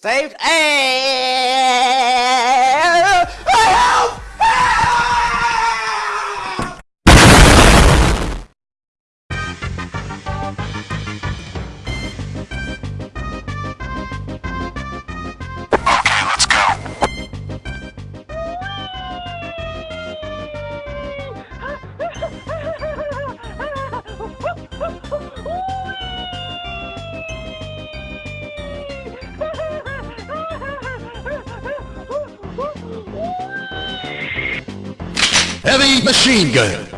Saved. Hey! Heavy machine gun.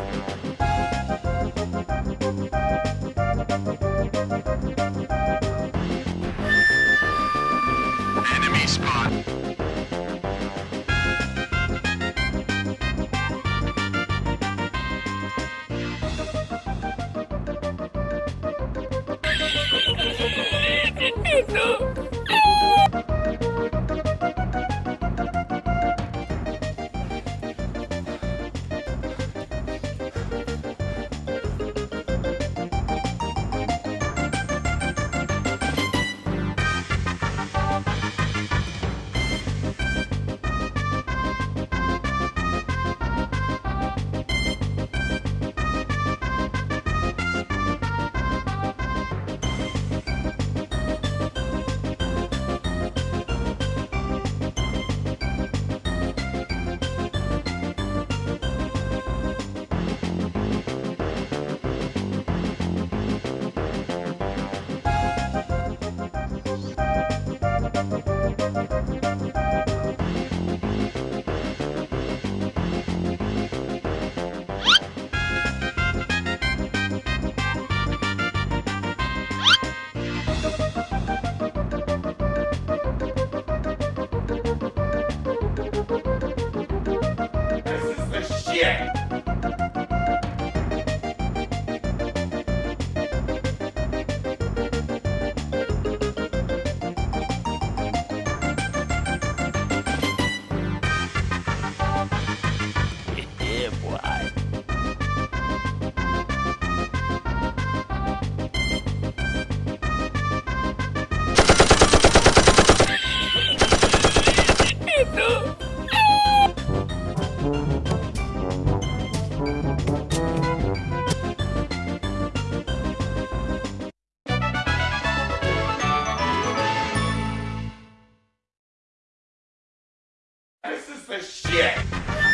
Enemy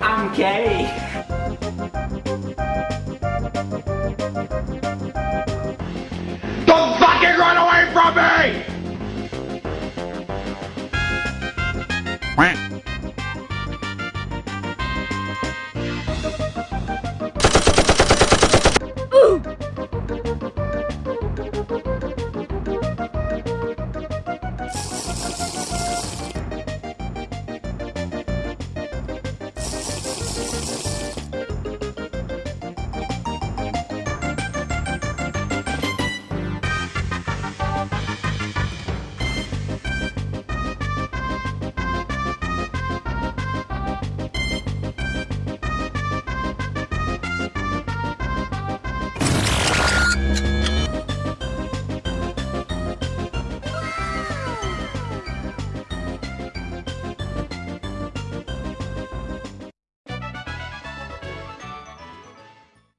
I'm gay. Quack.